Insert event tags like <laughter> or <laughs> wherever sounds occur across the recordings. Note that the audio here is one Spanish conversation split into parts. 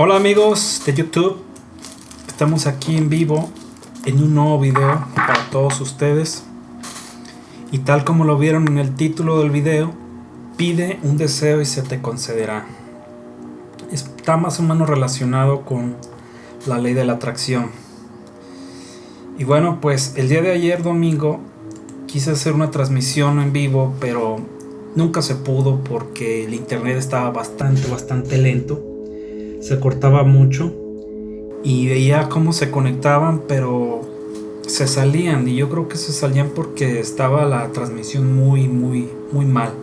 Hola amigos de YouTube, estamos aquí en vivo en un nuevo video para todos ustedes y tal como lo vieron en el título del video, pide un deseo y se te concederá. Está más o menos relacionado con la ley de la atracción. Y bueno, pues el día de ayer domingo quise hacer una transmisión en vivo, pero nunca se pudo porque el internet estaba bastante, bastante lento. Se cortaba mucho y veía cómo se conectaban, pero se salían y yo creo que se salían porque estaba la transmisión muy, muy, muy mal.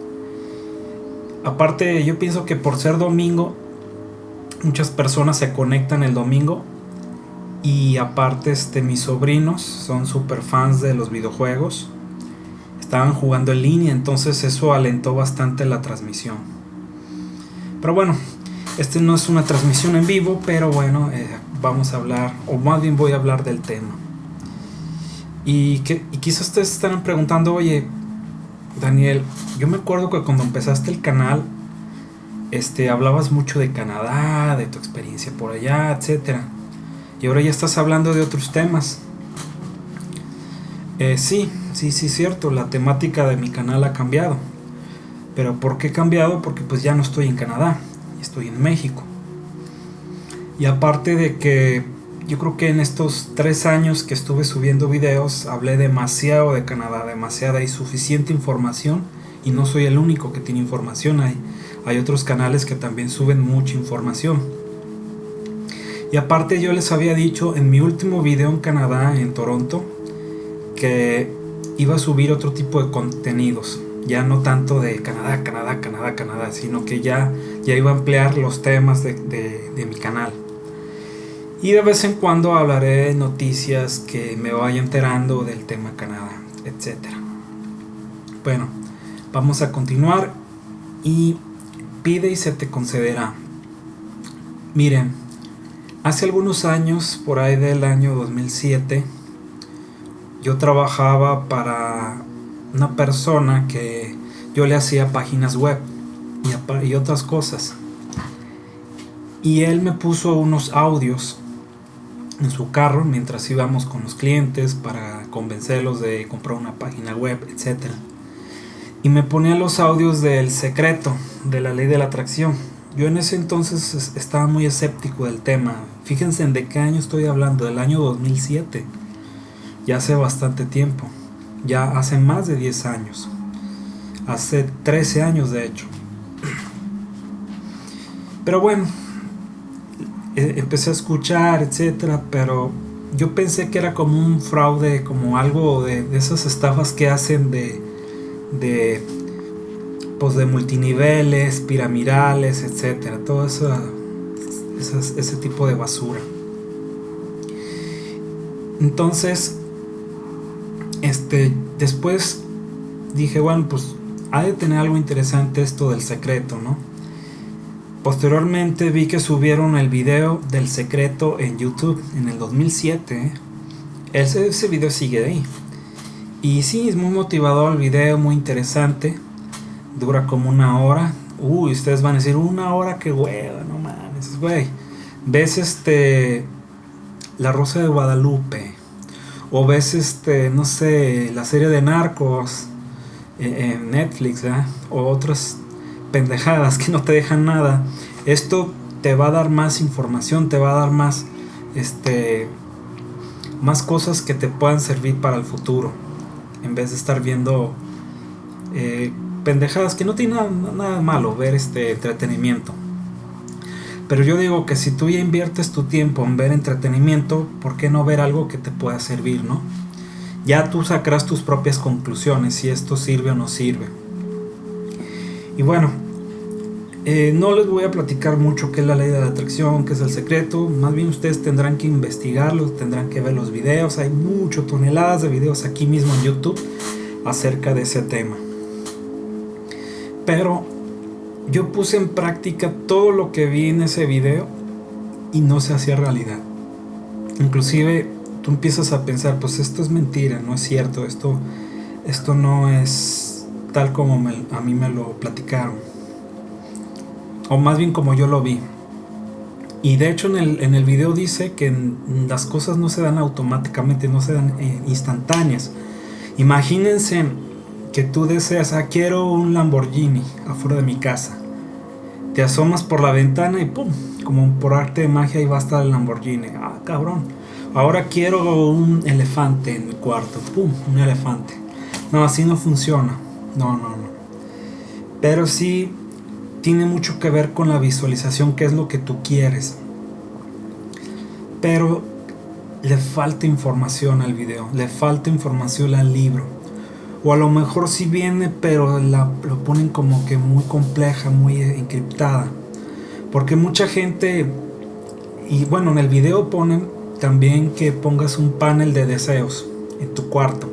Aparte, yo pienso que por ser domingo, muchas personas se conectan el domingo y aparte este mis sobrinos son super fans de los videojuegos estaban jugando en línea, entonces eso alentó bastante la transmisión. Pero bueno, este no es una transmisión en vivo, pero bueno, eh, vamos a hablar, o más bien voy a hablar del tema. Y, que, y quizás ustedes estarán preguntando, oye, Daniel, yo me acuerdo que cuando empezaste el canal, este, hablabas mucho de Canadá, de tu experiencia por allá, etc. Y ahora ya estás hablando de otros temas. Eh, sí, sí, sí, cierto, la temática de mi canal ha cambiado. Pero ¿por qué ha cambiado? Porque pues ya no estoy en Canadá, estoy en México. Y aparte de que yo creo que en estos tres años que estuve subiendo videos hablé demasiado de Canadá, demasiada y suficiente información. Y no soy el único que tiene información, hay, hay otros canales que también suben mucha información. Y aparte yo les había dicho en mi último video en Canadá, en Toronto, que iba a subir otro tipo de contenidos. Ya no tanto de Canadá, Canadá, Canadá, Canadá, sino que ya, ya iba a ampliar los temas de, de mi canal. Y de vez en cuando hablaré de noticias que me vaya enterando del tema Canadá, etc. Bueno, vamos a continuar y pide y se te concederá. Miren, hace algunos años, por ahí del año 2007, yo trabajaba para una persona que yo le hacía páginas web y, otras cosas. Y él me puso unos audios en su carro mientras íbamos con los clientes para convencerlos de comprar una página web, etc. Y me ponía los audios del secreto de la ley de la atracción. Yo en ese entonces estaba muy escéptico del tema. Fíjense en de qué año estoy hablando, del año 2007 ya hace bastante tiempo, ya hace más de 10 años, hace 13 años de hecho. Pero bueno, e, empecé a escuchar, etcétera, pero yo pensé que era como un fraude, como algo de, esas estafas que hacen de, de, pues de multiniveles, piramidales, etcétera, todo eso, ese tipo de basura. Entonces, este, después dije, bueno, pues ha de tener algo interesante esto del secreto, ¿no? Posteriormente vi que subieron el video del secreto en YouTube en el 2007. ¿eh? Ese, ese video sigue ahí. Y sí, es muy motivador el video, muy interesante. Dura como una hora. Uy, ustedes van a decir, una hora, que hueva, no mames, güey. Ves este... La Rosa de Guadalupe o ves este no sé la serie de narcos en Netflix o otras pendejadas que no te dejan nada. Esto te va a dar más información te va a dar más este más cosas que te puedan servir para el futuro en vez de estar viendo eh, pendejadas que no tiene nada, nada malo ver este entretenimiento pero yo digo que si tú ya inviertes tu tiempo en ver entretenimiento, ¿por qué no ver algo que te pueda servir, no? Ya tú sacarás tus propias conclusiones si esto sirve o no sirve. Y bueno, eh, no les voy a platicar mucho qué es la ley de la atracción, qué es el secreto. Más bien ustedes tendrán que investigarlo, tendrán que ver los videos. Hay muchas toneladas de videos aquí mismo en YouTube acerca de ese tema. Pero yo puse en práctica todo lo que vi en ese video y no se hacía realidad. Inclusive tú empiezas a pensar, pues esto es mentira, no es cierto, esto, esto no es tal como a mí me lo platicaron. O más bien como yo lo vi. Y de hecho en el, en el video dice que las cosas no se dan automáticamente, no se dan eh, instantáneas. Imagínense que tú deseas, ah, quiero un Lamborghini afuera de mi casa. Te asomas por la ventana y pum, como por arte de magia ahí va a estar el Lamborghini. Ah, cabrón. Ahora quiero un elefante en mi cuarto. Pum, un elefante. No, así no funciona. No, no, no. Pero sí tiene mucho que ver con la visualización, qué es lo que tú quieres. Pero le falta información al video, le falta información al libro. O a lo mejor sí viene, pero la, lo ponen como que muy compleja, muy encriptada. Porque mucha gente, y bueno, en el video ponen también que pongas un panel de deseos en tu cuarto.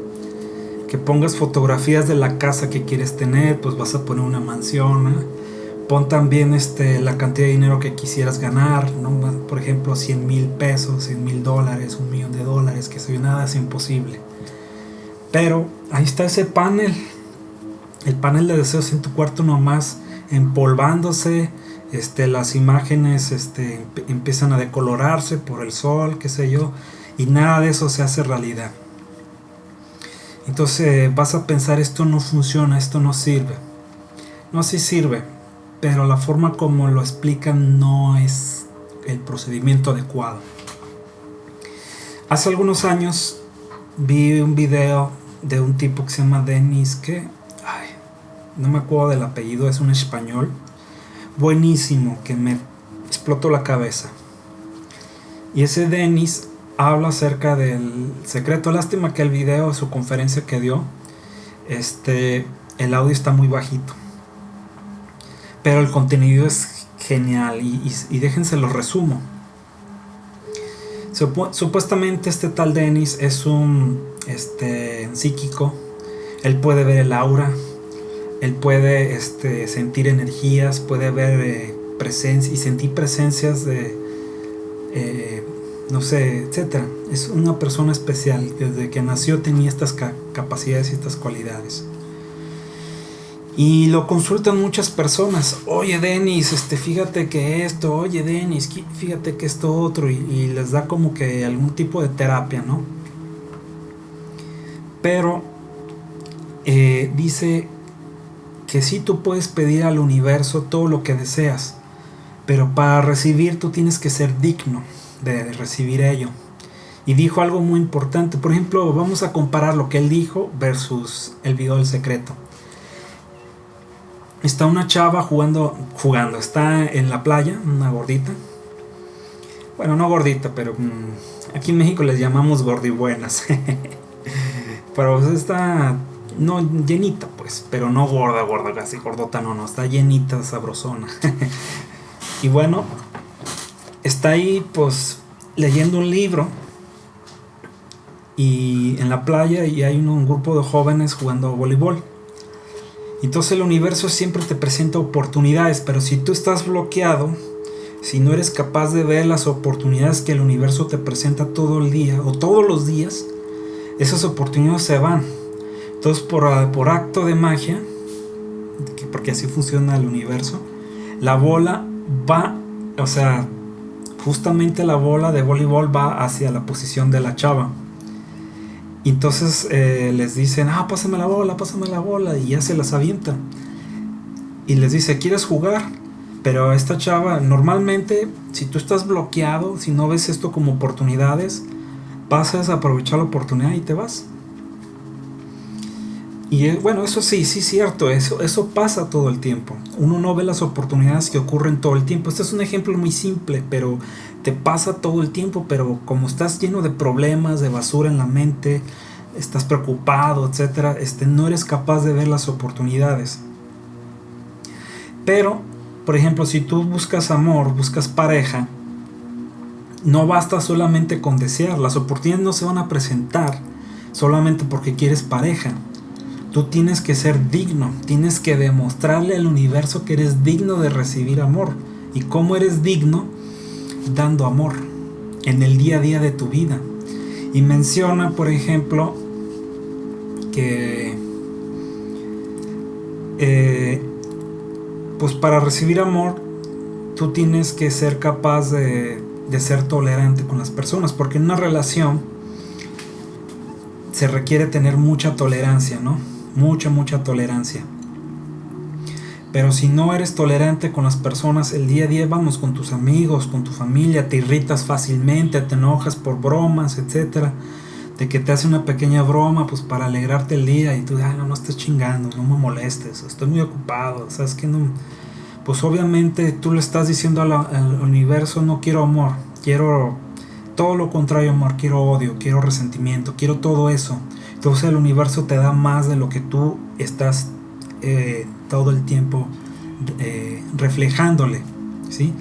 Que pongas fotografías de la casa que quieres tener, pues vas a poner una mansión pon también este, la cantidad de dinero que quisieras ganar, ¿no? por ejemplo 100 mil pesos, 100 mil dólares, un millón de dólares, que se nada es imposible. Pero ahí está ese panel, el panel de deseos en tu cuarto nomás empolvándose, este, las imágenes este, empiezan a decolorarse por el sol, qué sé yo, y nada de eso se hace realidad. Entonces vas a pensar esto no funciona, esto no sirve. No, sí sirve, pero la forma como lo explican no es el procedimiento adecuado. Hace algunos años vi un video de un tipo que se llama Denis, que no me acuerdo del apellido, es un español, buenísimo, que me explotó la cabeza. Y ese Denis habla acerca del secreto. Lástima que el video, su conferencia que dio, este, el audio está muy bajito pero el contenido es genial y, déjense lo resumo. supuestamente este tal Dennis es un este, psíquico. Él puede ver el aura. Él puede este, sentir energías. Puede ver eh, presencia y sentir presencias de... Eh, no sé, etcétera. Es una persona especial. Desde que nació tenía estas capacidades y estas cualidades. Y lo consultan muchas personas. Oye, Denis, este, fíjate que esto, oye, Denis, fíjate que esto otro. Y, les da como que algún tipo de terapia, ¿no? Pero eh, dice que sí tú puedes pedir al universo todo lo que deseas. Pero para recibir tú tienes que ser digno de recibir ello. Y dijo algo muy importante. Por ejemplo, vamos a comparar lo que él dijo versus el video del secreto está una chava jugando, jugando, está en la playa, una gordita. Bueno, no gordita, pero mm, aquí en México les llamamos gordibuenas. <laughs> pero está, no llenita pues, pero no gorda, gorda, casi gordota, no, no, está llenita, sabrosona. <laughs> y bueno, está ahí pues leyendo un libro y en la playa y hay un grupo de jóvenes jugando voleibol. Entonces el universo siempre te presenta oportunidades, pero si tú estás bloqueado, si no eres capaz de ver las oportunidades que el universo te presenta todo el día o todos los días, esas oportunidades se van. Entonces por, ah, por acto de magia, porque así funciona el universo, la bola va, o sea, justamente la bola de voleibol va hacia la posición de la chava. Entonces eh, les dicen, ah, pásame la bola, pásame la bola, y ya se las avienta. Y les dice, ¿quieres jugar? Pero esta chava, normalmente, si tú estás bloqueado, si no ves esto como oportunidades, pasas a aprovechar la oportunidad y te vas. Y bueno, eso sí, sí es cierto, eso, eso pasa todo el tiempo. Uno no ve las oportunidades que ocurren todo el tiempo. Este es un ejemplo muy simple, pero te pasa todo el tiempo, pero como estás lleno de problemas, de basura en la mente, estás preocupado, etcétera, este, no eres capaz de ver las oportunidades. Pero, por ejemplo, si tú buscas amor, buscas pareja, no basta solamente con desear, las oportunidades no se van a presentar solamente porque quieres pareja. Tú tienes que ser digno, tienes que demostrarle al universo que eres digno de recibir amor. ¿Y cómo eres digno? dando amor en el día a día de tu vida. Y menciona, por ejemplo, que eh, pues para recibir amor tú tú tienes que ser capaz de, de ser tolerante con las personas, porque en una relación se requiere tener mucha tolerancia, ¿no? Mucha, mucha tolerancia. Pero si no eres tolerante con las personas, el día a día vamos con tus amigos, con tu familia, te irritas fácilmente, te enojas por bromas, etcétera, de que te hace una pequeña broma pues para alegrarte el día y tú, ay, no, no estés chingando, no me molestes, estoy muy ocupado, sabes que no, pues obviamente tú le estás diciendo al, al universo, no quiero amor, quiero todo lo contrario amor, quiero odio, quiero resentimiento, quiero todo eso. Entonces el universo te da más de lo que tú estás eh, todo el tiempo eh, reflejándole, ¿sí?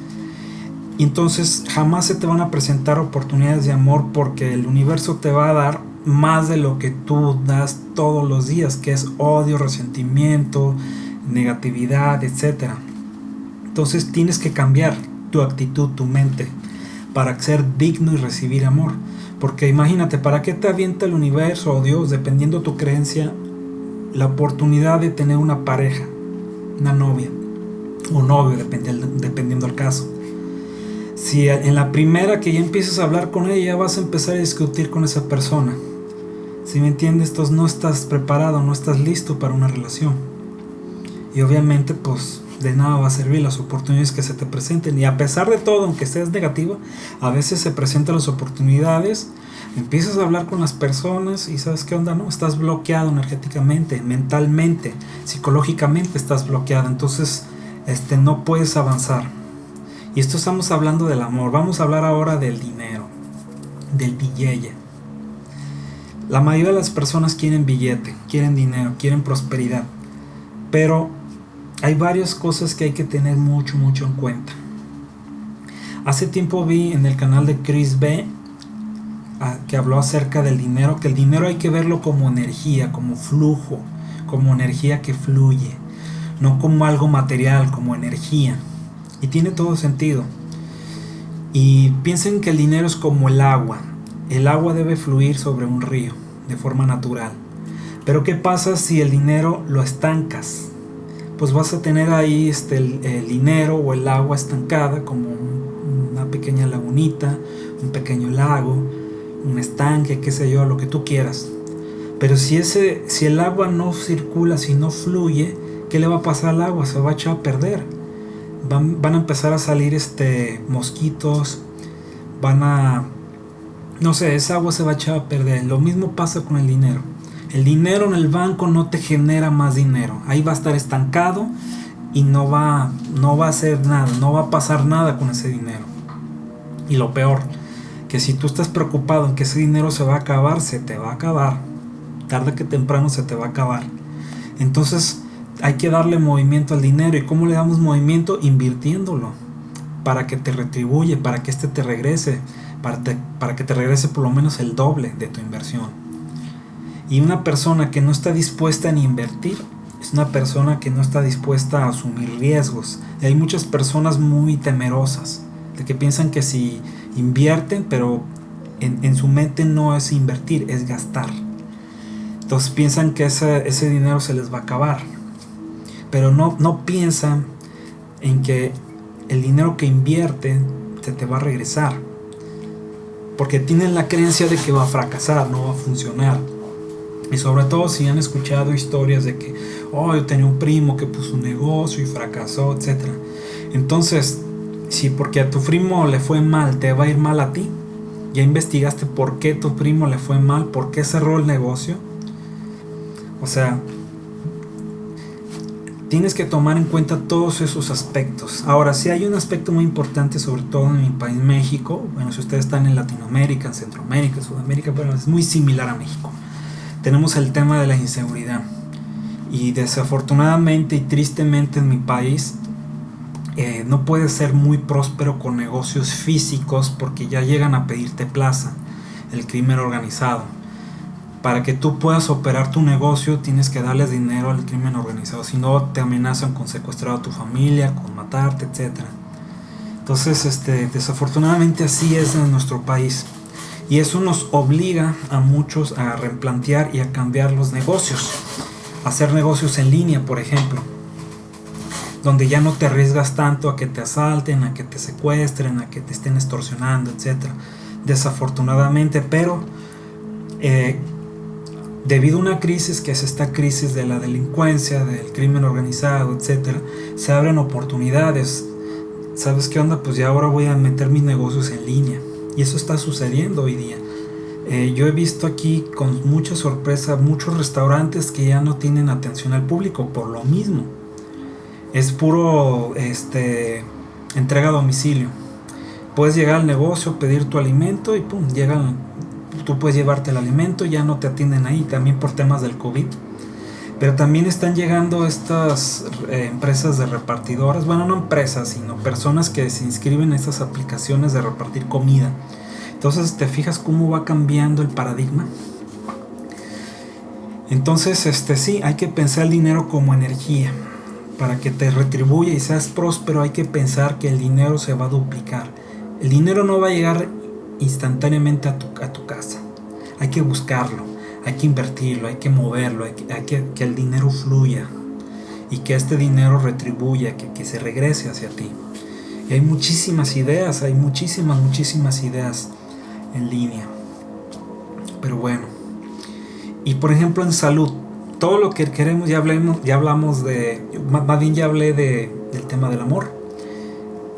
Entonces jamás se te van a presentar oportunidades de amor porque el universo te va a dar más de lo que tú das todos los días, que es odio, resentimiento, negatividad, etc. Entonces tienes que cambiar tu actitud, tu mente, para ser digno y recibir amor. Porque imagínate, ¿para qué te avienta el universo o Dios, dependiendo tu creencia, la oportunidad de tener una pareja, una novia o novio, dependiendo del caso. Si en la primera que ya empiezas a hablar con ella, vas a empezar a discutir con esa persona. Si me entiendes, entonces no estás preparado, no estás listo para una relación. Y obviamente, pues de nada va a servir las oportunidades que se te presenten. Y a pesar de todo, aunque seas negativo, a veces se presentan las oportunidades empiezas a hablar con las personas y sabes qué onda, no, estás bloqueado energéticamente, mentalmente, psicológicamente estás bloqueado, entonces este no puedes avanzar. Y esto estamos hablando del amor, vamos a hablar ahora del dinero, del billete. La mayoría de las personas quieren billete, quieren dinero, quieren prosperidad, pero hay varias cosas que hay que tener mucho, mucho en cuenta. Hace tiempo vi en el canal de Chris B que habló acerca del dinero, que el dinero hay que verlo como energía, como flujo, como energía que fluye, no como algo material, como energía. Y tiene todo sentido. Y piensen que el dinero es como el agua. El agua debe fluir sobre un río de forma natural. Pero ¿qué pasa si el dinero lo estancas? Pues vas a tener ahí este, el, dinero o el agua estancada como una pequeña lagunita, un pequeño lago, un estanque, qué sé yo, lo que tú quieras. Pero si, ese, si el agua no circula, si no fluye, ¿qué le va a pasar al agua? Se va a echar a perder. Van, a empezar a salir este, mosquitos, van a... No sé, esa agua se va a echar a perder. Lo mismo pasa con el dinero. El dinero en el banco no te genera más dinero. Ahí va a estar estancado y no va, no va a hacer nada, no va a pasar nada con ese dinero. Y lo peor, que si tú estás preocupado en que ese dinero se va a acabar, se te va a acabar. Tarde que temprano se te va a acabar. Entonces hay que darle movimiento al dinero. ¿Y cómo le damos movimiento? Invirtiéndolo. Para que te retribuye, para que este te regrese. Para, para que te regrese por lo menos el doble de tu inversión. Y una persona que no está dispuesta a invertir es una persona que no está dispuesta a asumir riesgos. Y hay muchas personas muy temerosas de que piensan que si invierten, pero en, su mente no es invertir, es gastar. Entonces piensan que ese, ese dinero se les va a acabar. Pero no, no piensan en que el dinero que invierten se te va a regresar. Porque tienen la creencia de que va a fracasar, no va a funcionar. Y sobre todo si han escuchado historias de que, oh, yo tenía un primo que puso un negocio y fracasó, etc. Entonces, si porque a tu primo le fue mal, te va a ir mal a ti. Ya investigaste por qué tu primo le fue mal, por qué cerró el negocio. O sea, tienes que tomar en cuenta todos esos aspectos. Ahora, si hay un aspecto muy importante, sobre todo en mi país, México. Bueno, si ustedes están en Latinoamérica, en Centroamérica, en Sudamérica, bueno, es muy similar a México. Tenemos el tema de la inseguridad. Y desafortunadamente y tristemente en mi país eh, no puedes ser muy próspero con negocios físicos porque ya llegan a pedirte plaza, el crimen organizado. Para que tú puedas operar tu negocio tienes que darles dinero al crimen organizado, si no te amenazan con secuestrar a tu familia, con matarte, etc. Entonces, este, desafortunadamente así es en nuestro país. Y eso nos obliga a muchos a replantear y a cambiar los negocios. hacer negocios en línea, por ejemplo donde ya no te arriesgas tanto a que te asalten, a que te secuestren, a que te estén extorsionando, etc. Desafortunadamente, pero eh, debido a una crisis que es esta crisis de la delincuencia, del crimen organizado, etc., se abren oportunidades. ¿Sabes qué onda? Pues ya ahora voy a meter mis negocios en línea. Y eso está sucediendo hoy día. Eh, yo he visto aquí con mucha sorpresa muchos restaurantes que ya no tienen atención al público por lo mismo. Es puro este, entrega a domicilio. Puedes llegar al negocio, pedir tu alimento y pum, llegan, tú puedes llevarte el alimento, ya no te atienden ahí, también por temas del COVID. Pero también están llegando estas eh, empresas de repartidoras, bueno, no empresas, sino personas que se inscriben en estas aplicaciones de repartir comida entonces, ¿te fijas cómo va cambiando el paradigma? Entonces, este sí, hay que pensar el dinero como energía. Para que te retribuya y seas próspero, hay que pensar que el dinero se va a duplicar. El dinero no va a llegar instantáneamente a tu, a tu casa. Hay que buscarlo, hay que invertirlo, hay que moverlo, hay que, que, el dinero fluya y que este dinero retribuya, que, que se regrese hacia ti. Hay muchísimas ideas, hay muchísimas, muchísimas ideas en línea. Pero bueno. Y por ejemplo en salud, todo lo que queremos, ya, hablemos, ya hablamos de, más bien ya hablé de, del tema del amor,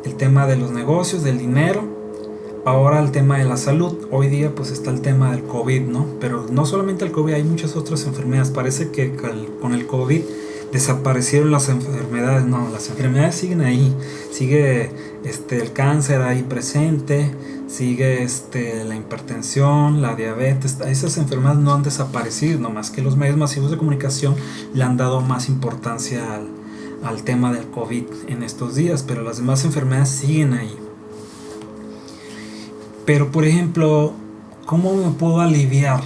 el tema de los negocios, del dinero, ahora el tema de la salud. Hoy día pues está el tema del COVID, ¿no? Pero no solamente el COVID, hay muchas otras enfermedades. Parece que con el COVID desaparecieron las enfermedades, no, las enfermedades siguen ahí, sigue este, el cáncer ahí presente, sigue este, la hipertensión, la diabetes, esas enfermedades no han desaparecido, nomás que los medios masivos de comunicación le han dado más importancia al, al tema del COVID en estos días, pero las demás enfermedades siguen ahí. Pero por ejemplo, ¿cómo me puedo aliviar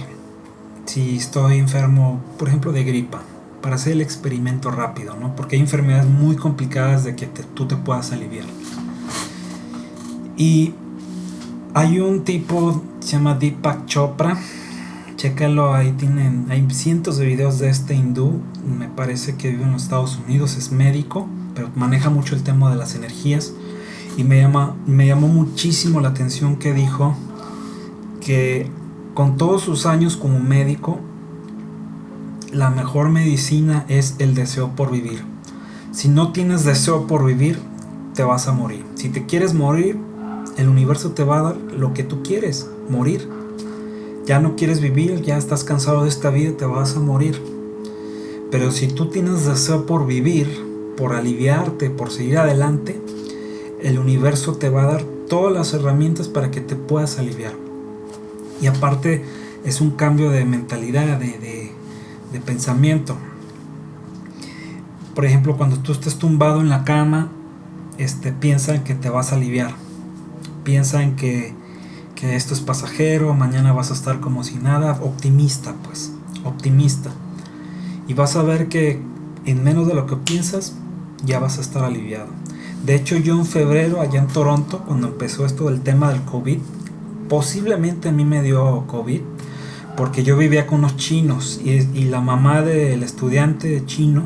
si estoy enfermo, por ejemplo, de gripa? para hacer el experimento rápido, ¿no? Porque hay enfermedades muy complicadas de que tú te puedas aliviar. Y hay un tipo, se llama Deepak Chopra, chécalo, ahí tienen, hay cientos de videos de este hindú, me parece que vive en los Estados Unidos, es médico, pero maneja mucho el tema de las energías. Y me, llama, me llamó muchísimo la atención que dijo que con todos sus años como médico, la mejor medicina es el deseo por vivir. Si no tienes deseo por vivir, te vas a morir. Si te quieres morir, el universo te va a dar lo que tú quieres, morir. Ya no quieres vivir, ya estás cansado de esta vida, te vas a morir. Pero si tú tienes deseo por vivir, por aliviarte, por seguir adelante, el universo te va a dar todas las herramientas para que te puedas aliviar. Y aparte es un cambio de mentalidad, de, de pensamiento. Por ejemplo, cuando tú estés tumbado en la cama, este, piensa en que te vas a aliviar. Piensa en que, que esto es pasajero, mañana vas a estar como si nada. Optimista, pues, optimista. Y vas a ver que en menos de lo que piensas, ya vas a estar aliviado. De hecho, yo en febrero, allá en Toronto, cuando empezó esto del tema del COVID, posiblemente a mí me dio COVID porque yo vivía con unos chinos y, la mamá del estudiante chino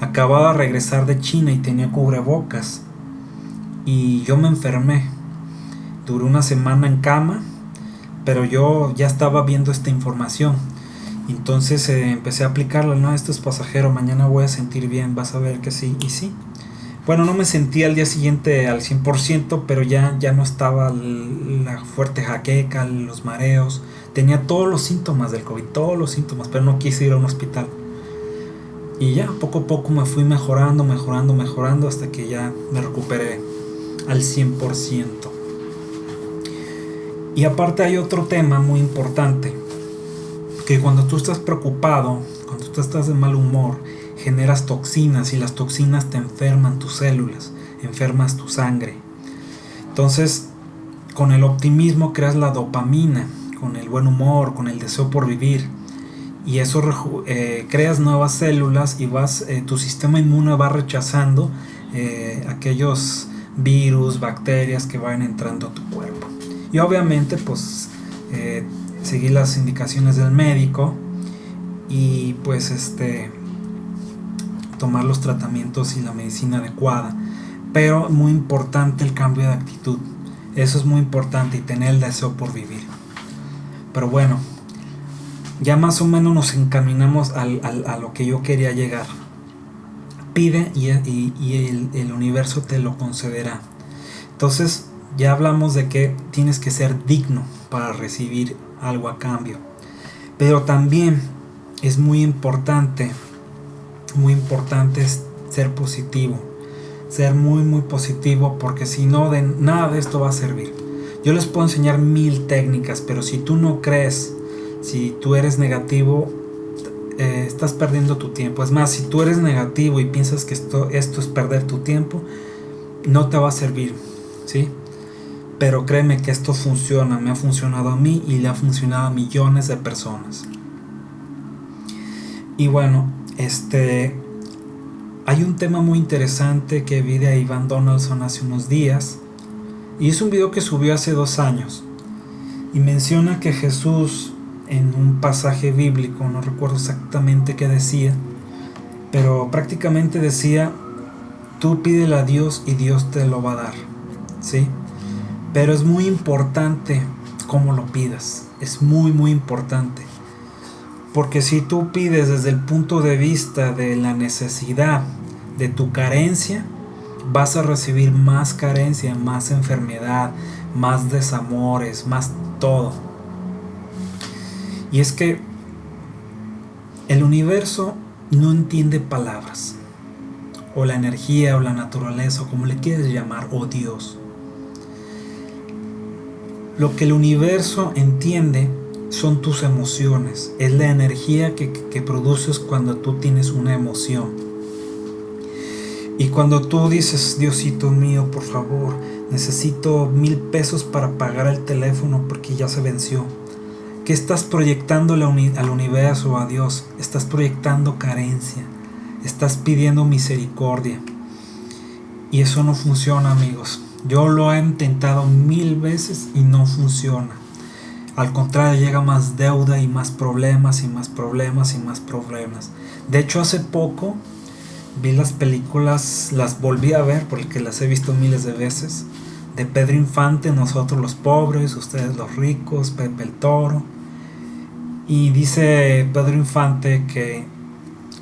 acababa de regresar de China y tenía cubrebocas y yo me enfermé. Duré una semana en cama, pero yo ya estaba viendo esta información. Entonces eh, empecé a aplicarla, no, esto es pasajero, mañana voy a sentir bien, vas a ver que sí, y sí. Bueno, no me sentí al día siguiente al 100%, pero ya, ya no estaba la fuerte jaqueca, los mareos, Tenía todos los síntomas del COVID, todos los síntomas, pero no quise ir a un hospital. Y ya, poco a poco me fui mejorando, mejorando, mejorando hasta que ya me recuperé al 100%. Y aparte hay otro tema muy importante, que cuando tú estás preocupado, cuando tú estás de mal humor, generas toxinas y las toxinas te enferman tus células, enfermas tu sangre. Entonces, con el optimismo creas la dopamina, con el buen humor, con el deseo por vivir. Y eso eh, creas nuevas células y vas, eh, tu sistema inmune va rechazando eh, aquellos virus, bacterias que van entrando a tu cuerpo. Y obviamente pues seguir las indicaciones del médico y pues este tomar los tratamientos y la medicina adecuada. Pero muy importante el cambio de actitud. Eso es muy importante y tener el deseo por vivir. Pero bueno, ya más o menos nos encaminamos a lo que yo quería llegar. Pide y, el, el universo te lo concederá. Entonces ya hablamos de que tienes que ser digno para recibir algo a cambio. Pero también es muy importante, muy importante ser positivo. Ser muy, muy positivo porque si no, de nada de esto va a servir. Yo les puedo enseñar mil técnicas, pero si tú no crees, si tú eres negativo, eh, estás perdiendo tu tiempo. Es más, si tú eres negativo y piensas que esto, esto es perder tu tiempo, no te va a servir. ¿sí? Pero créeme que esto funciona, me ha funcionado a mí y le ha funcionado a millones de personas. Y bueno, este hay un tema muy interesante que vi de Ivan Donaldson hace unos días y es un video que subió hace dos años y menciona que Jesús en un pasaje bíblico, no recuerdo exactamente qué decía, pero prácticamente decía, tú pídele a Dios y Dios te lo va a dar, ¿sí? Pero es muy importante cómo lo pidas, es muy muy importante. Porque si tú pides desde el punto de vista de la necesidad, de tu carencia, vas a recibir más carencia, más enfermedad, más desamores, más todo. Y es que el universo no entiende palabras, o la energía, o la naturaleza, o como le quieres llamar, o Dios. Lo que el universo entiende son tus emociones, es la energía que, produces cuando tú tienes una emoción. Y cuando tú dices, Diosito mío, por favor, necesito mil pesos para pagar el teléfono porque ya se venció. ¿Qué estás proyectando al universo, a Dios? Estás proyectando carencia, estás pidiendo misericordia. Y eso no funciona, amigos. Yo lo he intentado mil veces y no funciona. Al contrario, llega más deuda y más problemas y más problemas y más problemas. De hecho, hace poco vi las películas, las volví a ver porque las he visto miles de veces. De Pedro Infante, nosotros los pobres, ustedes los ricos, Pepe el Toro. Y dice Pedro Infante que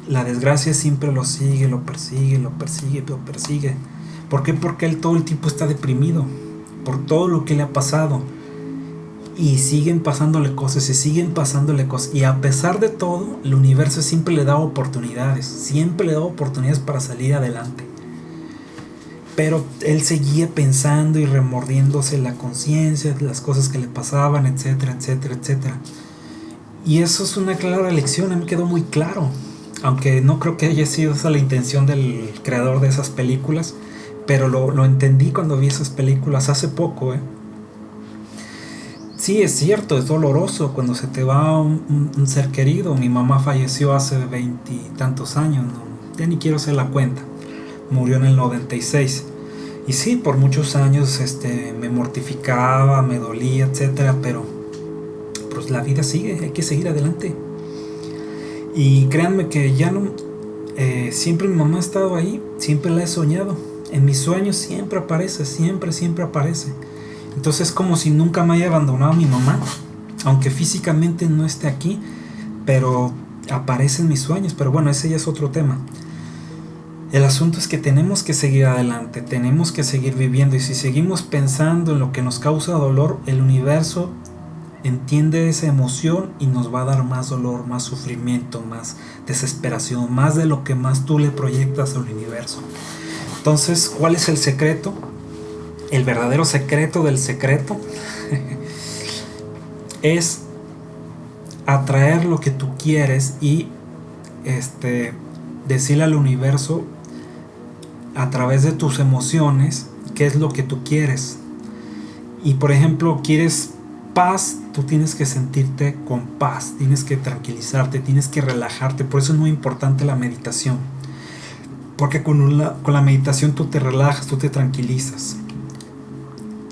la desgracia siempre lo sigue, lo persigue, lo persigue, lo persigue ¿Por qué? Porque él todo el tiempo está deprimido por todo lo que le ha pasado. Y siguen pasándole cosas y siguen pasándole cosas. Y a pesar de todo, el universo siempre le da oportunidades. Siempre le da oportunidades para salir adelante. Pero él seguía pensando y remordiéndose la conciencia las cosas que le pasaban, etcétera, etcétera, etcétera. Y eso es una clara lección, a mí quedó muy claro. Aunque no creo que haya sido esa la intención del creador de esas películas pero lo, entendí cuando vi esas películas hace poco, ¿eh? Sí, es cierto, es doloroso cuando se te va un, ser querido. Mi mamá falleció hace veintitantos años, ¿no? ya ni quiero hacer la cuenta. Murió en el 96. Y sí, por muchos años este, me mortificaba, me dolía, etcétera, pero pues la vida sigue, hay que seguir adelante. Y créanme que ya no. Eh, siempre mi mamá ha estado ahí, siempre la he soñado en mis sueños siempre aparece, siempre, siempre aparece. Entonces es como si nunca me haya abandonado mi mamá, aunque físicamente no esté aquí, pero aparece en mis sueños. Pero bueno, ese ya es otro tema. El asunto es que tenemos que seguir adelante, tenemos que seguir viviendo y si seguimos pensando en lo que nos causa dolor, el universo entiende esa emoción y nos va a dar más dolor, más sufrimiento, más desesperación, más de lo que más tú le proyectas al universo. Entonces, ¿cuál es el secreto? El verdadero secreto del secreto <laughs> es atraer lo que tú quieres y este, decirle al universo a través de tus emociones qué es lo que tú quieres. Y por ejemplo, quieres paz, tú tienes que sentirte con paz, tienes que tranquilizarte, tienes que relajarte. Por eso es muy importante la meditación. Porque con, con la meditación tú te relajas, tú te tranquilizas.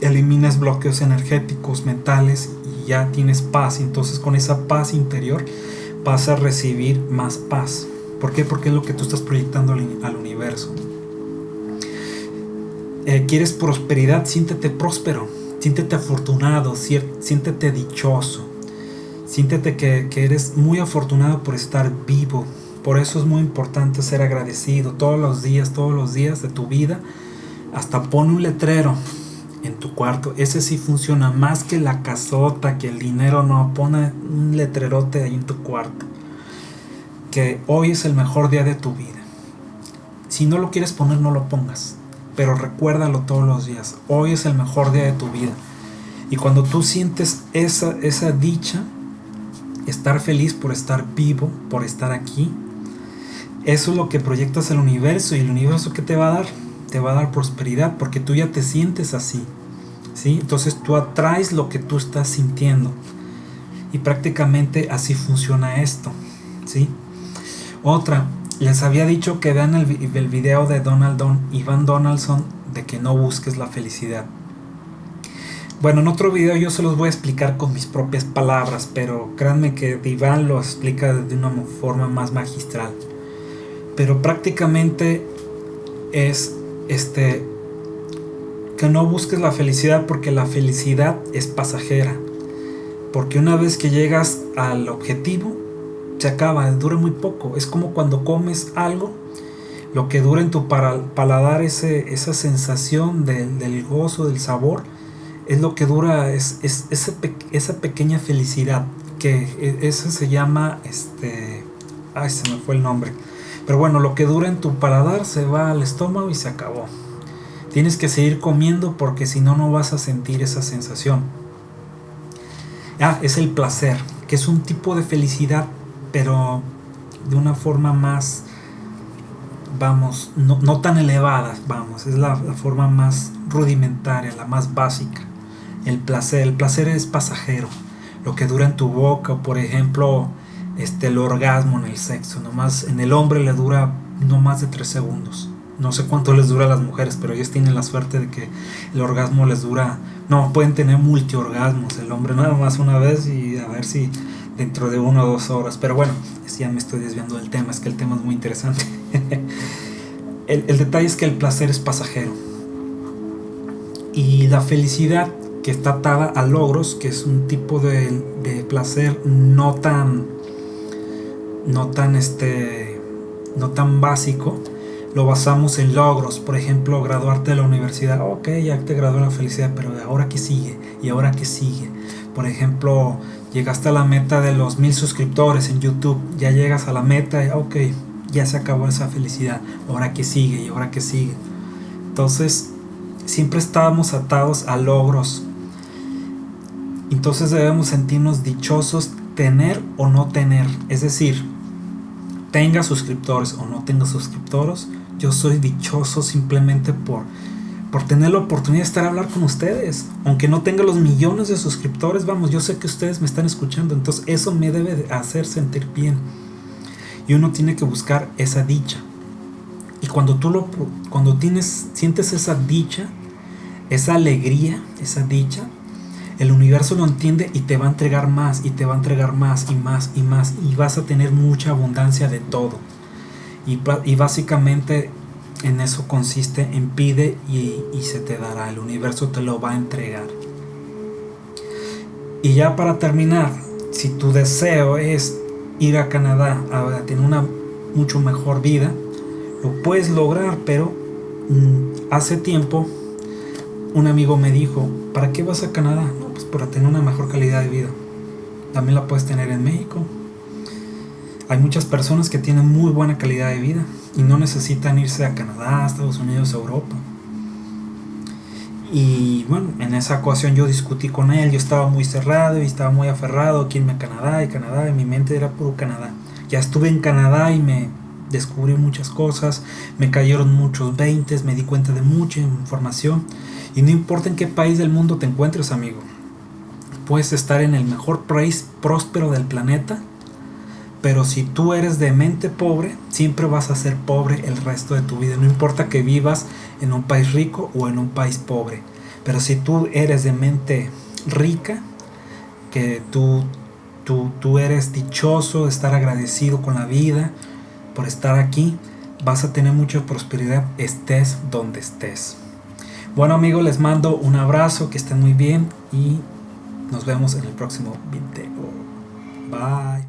Eliminas bloqueos energéticos, mentales y ya tienes paz. Entonces con esa paz interior vas a recibir más paz. ¿Por qué? Porque es lo que tú estás proyectando al, universo. Eh, ¿Quieres prosperidad? Siéntete próspero, siéntete afortunado, siéntete dichoso. Siéntete que, que eres muy afortunado por estar vivo. Por eso es muy importante ser agradecido todos los días, todos los días de tu vida. Hasta pon un letrero en tu cuarto. Ese sí funciona más que la casota, que el dinero no. Pone un letrerote ahí en tu cuarto. Que hoy es el mejor día de tu vida. Si no lo quieres poner, no lo pongas. Pero recuérdalo todos los días. Hoy es el mejor día de tu vida. Y cuando tú sientes esa, esa dicha, estar feliz por estar vivo, por estar aquí, eso es lo que proyectas al universo. ¿Y el universo qué te va a dar? Te va a dar prosperidad porque tú ya te sientes así. ¿sí? Entonces tú atraes lo que tú estás sintiendo. Y prácticamente así funciona esto. ¿sí? Otra, les había dicho que vean el, el video de Donald Don, Ivan Donaldson de que no busques la felicidad. Bueno, en otro video yo se los voy a explicar con mis propias palabras, pero créanme que Iván lo explica de una forma más magistral. Pero prácticamente es este, que no busques la felicidad porque la felicidad es pasajera. Porque una vez que llegas al objetivo, se acaba, dura muy poco. Es como cuando comes algo, lo que dura en tu paladar ese, esa sensación del gozo, del sabor, es lo que dura, es, es esa pequeña felicidad, que e, eso se llama, este, ay, se me fue el nombre pero bueno, lo que dura en tu paladar se va al estómago y se acabó. Tienes que seguir comiendo porque si no, no vas a sentir esa sensación. Ah, es el placer, que es un tipo de felicidad, pero de una forma más, vamos, no, tan elevada, vamos, es la, la forma más rudimentaria, la más básica. El placer, el placer es pasajero. Lo que dura en tu boca, por ejemplo, este, el orgasmo en el sexo. Nomás en el hombre le dura no más de 3 segundos. No sé cuánto les dura a las mujeres, pero ellos tienen la suerte de que el orgasmo les dura. No, pueden tener multiorgasmos. El hombre nada más una vez y a ver si dentro de una o dos horas. Pero bueno, ya me estoy desviando del tema, es que el tema es muy interesante. <laughs> el, detalle es que el placer es pasajero. Y la felicidad que está atada a logros, que es un tipo de, de placer no tan no tan este no tan básico lo basamos en logros. Por ejemplo graduarte de la universidad ok ya te graduó la felicidad pero ahora qué sigue y ahora qué sigue por ejemplo llegaste a la meta de los mil suscriptores en youtube ya llegas a la meta ok ya se acabó esa felicidad ahora qué sigue y ahora qué sigue entonces siempre estábamos atados a logros. Entonces debemos sentirnos dichosos tener o no tener es decir tenga suscriptores o no tenga suscriptores, yo soy dichoso simplemente por, por tener la oportunidad de estar a hablar con ustedes. Aunque no tenga los millones de suscriptores, vamos, yo sé que ustedes me están escuchando, entonces eso me debe hacer sentir bien. Y uno tiene que buscar esa dicha. Y cuando tú lo cuando tienes sientes esa dicha, esa alegría, esa dicha, el universo lo entiende y te va a entregar más y te va a entregar más y más y más y vas a tener mucha abundancia de todo. Y, básicamente en eso consiste en pide y, y, se te dará, el universo te lo va a entregar. Y ya para terminar, si tu deseo es ir a Canadá a tener una mucho mejor vida, lo puedes lograr, pero mm, hace tiempo un amigo me dijo, ¿para qué vas a Canadá? Para tener una mejor calidad de vida. También la puedes tener en México. Hay muchas personas que tienen muy buena calidad de vida y no necesitan irse a Canadá, Estados Unidos, Europa. Y bueno, en esa ocasión yo discutí con él, yo estaba muy cerrado y estaba muy aferrado aquí en Canadá y Canadá, y mi mente era puro Canadá. Ya estuve en Canadá y me descubrí muchas cosas, me cayeron muchos veintes, me di cuenta de mucha información y no importa en qué país del mundo te encuentres, amigo, puedes estar en el mejor país próspero del planeta, pero si tú eres de mente pobre, siempre vas a ser pobre el resto de tu vida. No importa que vivas en un país rico o en un país pobre. Pero si tú eres de mente rica, que tú, tú, tú eres dichoso, estar agradecido con la vida, por estar aquí. Vas a tener mucha prosperidad, estés donde estés. Bueno amigos, les mando un abrazo, que estén muy bien y nos vemos en el próximo video. Bye.